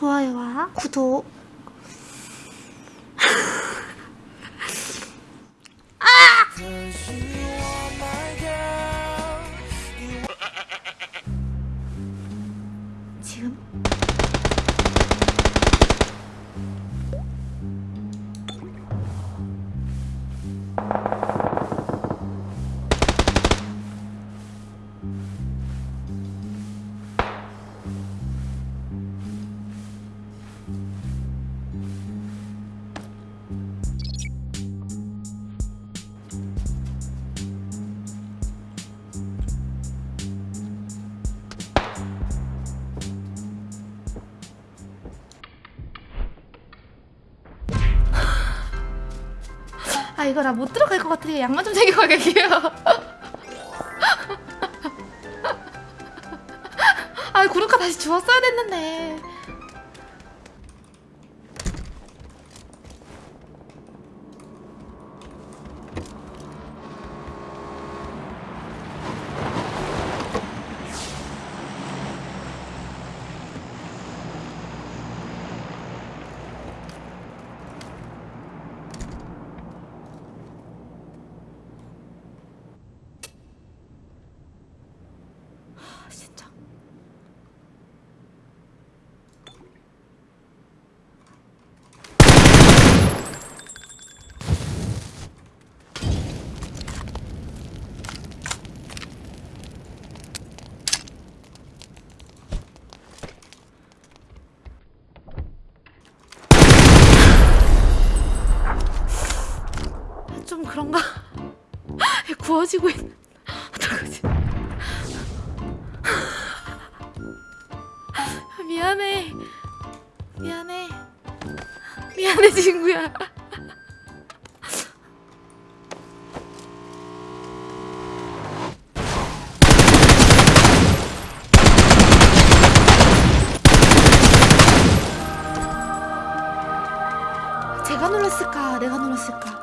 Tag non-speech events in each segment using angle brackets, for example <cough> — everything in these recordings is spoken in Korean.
좋아요와 구독 이거 나 못 들어갈 것 같아 양말 좀 챙겨 가게요. <laughs> 아 구르카 다시 주웠어야 됐는데 아 진짜 좀 그런가? <laughs> 구워지고 있는 어떡하지? <laughs> 미안해. 미안해. 미안해 친구야. <laughs> 제가 놀랐을까? 내가 놀랐을까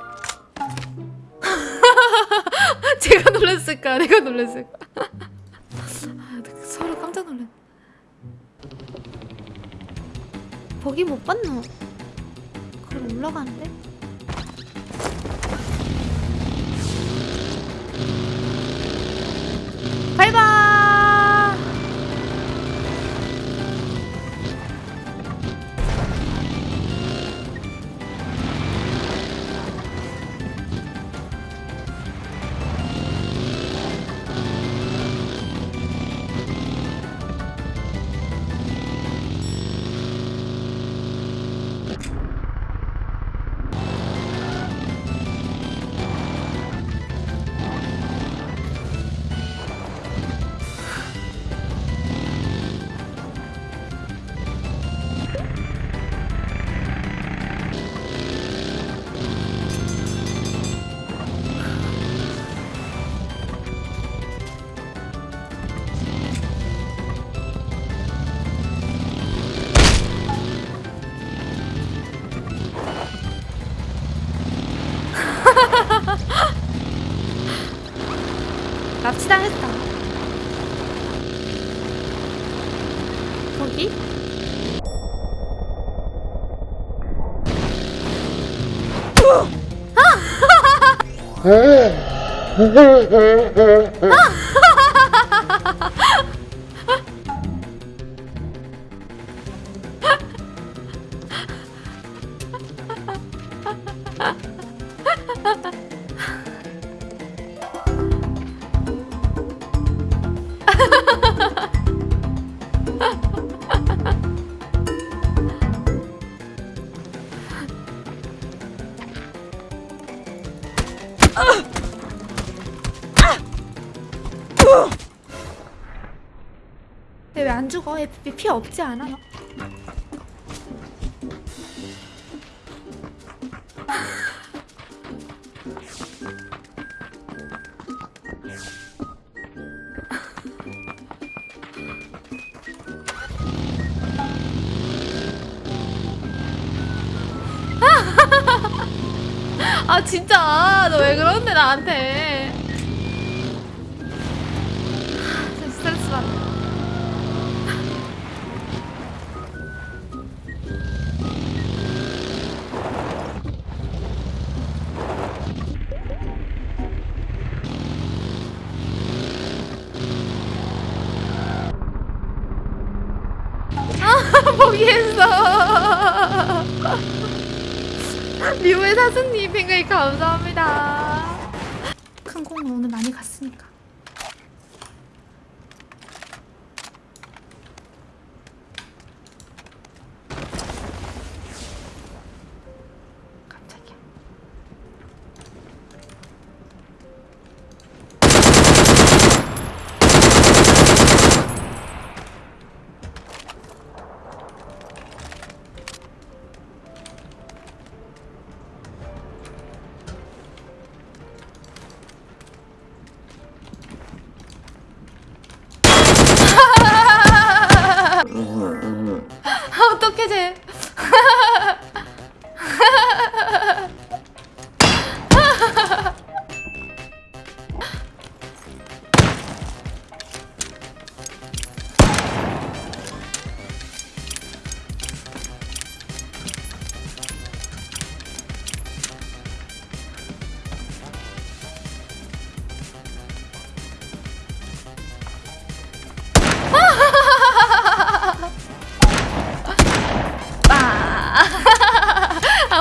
제가 놀랐을까? 내가 놀랐을까? 아, 서로 깜짝 놀랐 거기 못 봤노 그럼 올라가는데 납치당했다 거기? <laughs> 왜 안 죽어? FP 피 없지 않아? 너? <laughs> 아 진짜 너 왜 그러는데 나한테 포기했어. 리오의 사수님 팬가입 감사합니다. 큰 공은 오늘 많이 갔으니까.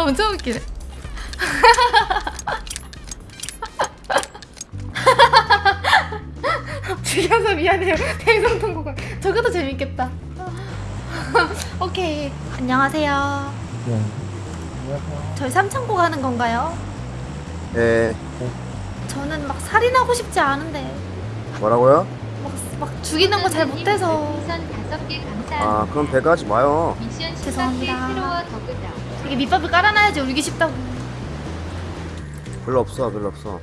엄청 웃기네. <laughs> 죽여서 미안해요. 대성 통곡을. 저것도 재밌겠다. <laughs> 오케이. 안녕하세요. 네. 저희 삼창고 가는 건가요? 예, 저는 막 살인하고 싶지 않은데 뭐라고요? 막, 막 죽이는 거 잘 못해서. 아, 그럼 배가 하지 마요. 죄송합니다. 10개 새로워 더그다. 이게 밑밥을 깔아놔야지 울기 쉽다고. 별로 없어, 별로 없어.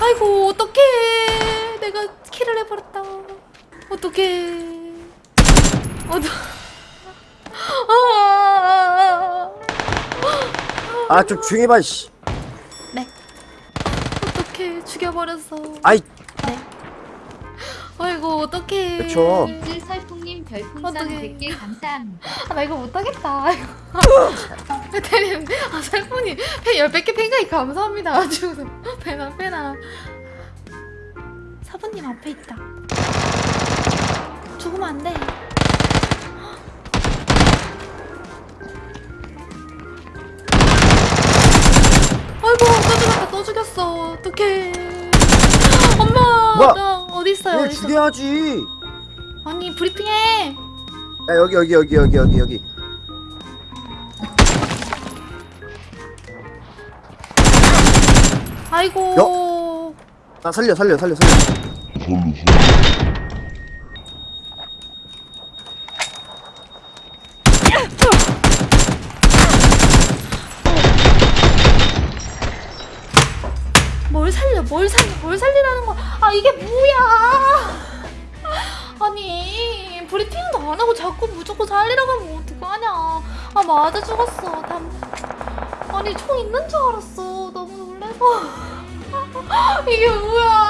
아이고 어떡해 내가 킬을 해버렸다 어떡해 어떡 아, 아, 좀 조용히 봐, 씨. 네. 어떡해 죽여버렸어. 아이, 네. 아이고 어떡해. 그쵸. 인즈 설풍님 별풍선 어떡해. 100개 감사합니다. 아, 나 이거 못하겠다. 대리님 <laughs> 아 살풍님. 팬 10개 팬가이 감사합니다. 아주 <laughs> 빼나 빼나. 사부님 앞에 있다. 죽으면 안 돼 어 어떡해 엄마 뭐야? 나 어디 있어요 얘 어디 있어 죽여야지. 아니 브리핑해 야, 여기, 여기, 여기, 여기, 여기, 여기. 아이고 나 살려, 살려, 살려, 살려. 뭘 살려 뭘 살려 뭘 살리라는 거야? 아 이게 뭐야? 아니 브리핑도 안 하고 자꾸 무조건 살리라고 하면 어떡하냐? 아 맞아 죽었어. 담... 아니 총 있는 줄 알았어. 너무 놀래서. <laughs> 이게 뭐야